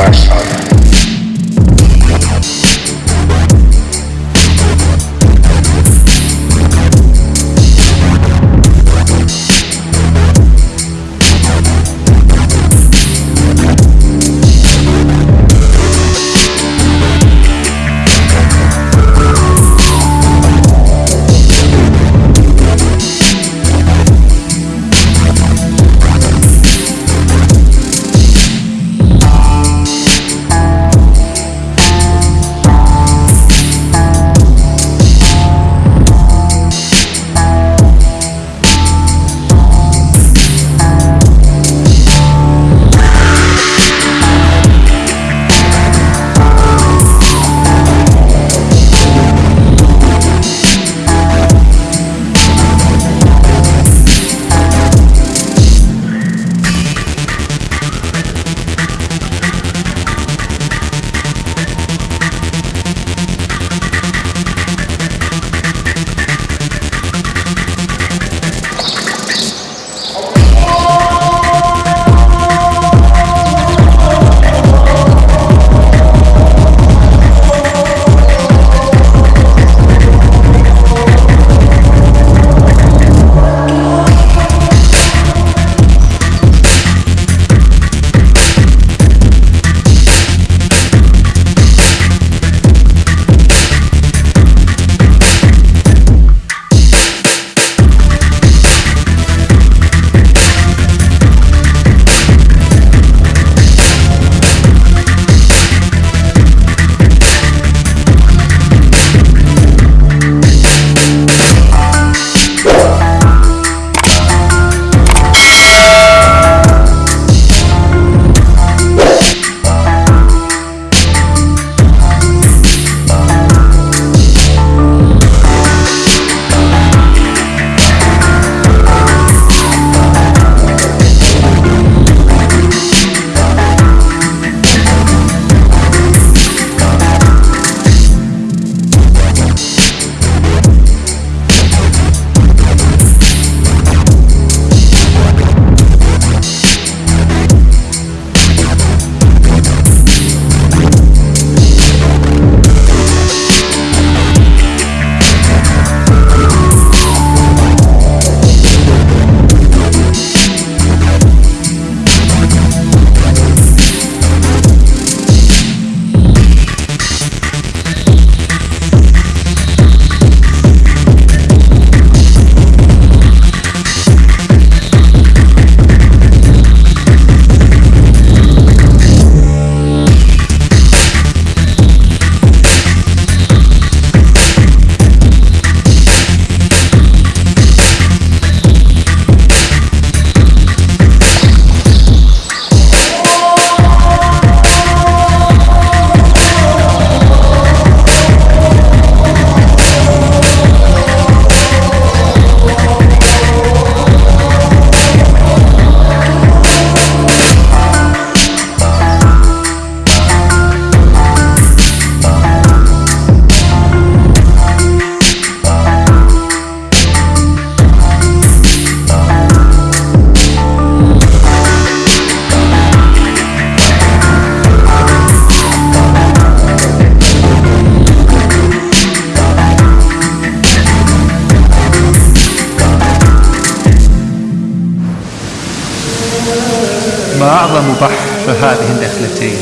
passado. الجنتين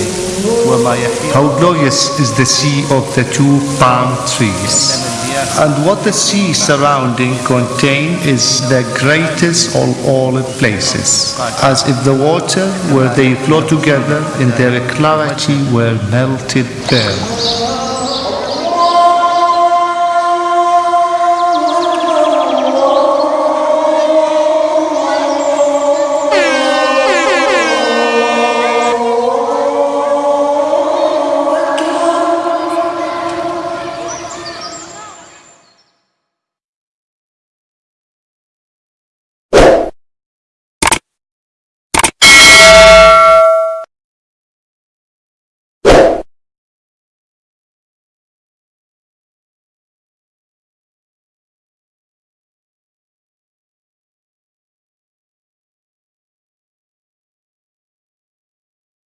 وما يحيط How glorious is the sea of the two palm trees. And what the sea surrounding contain is the greatest of all places, as if the water where they flow together in their clarity were melted pearls.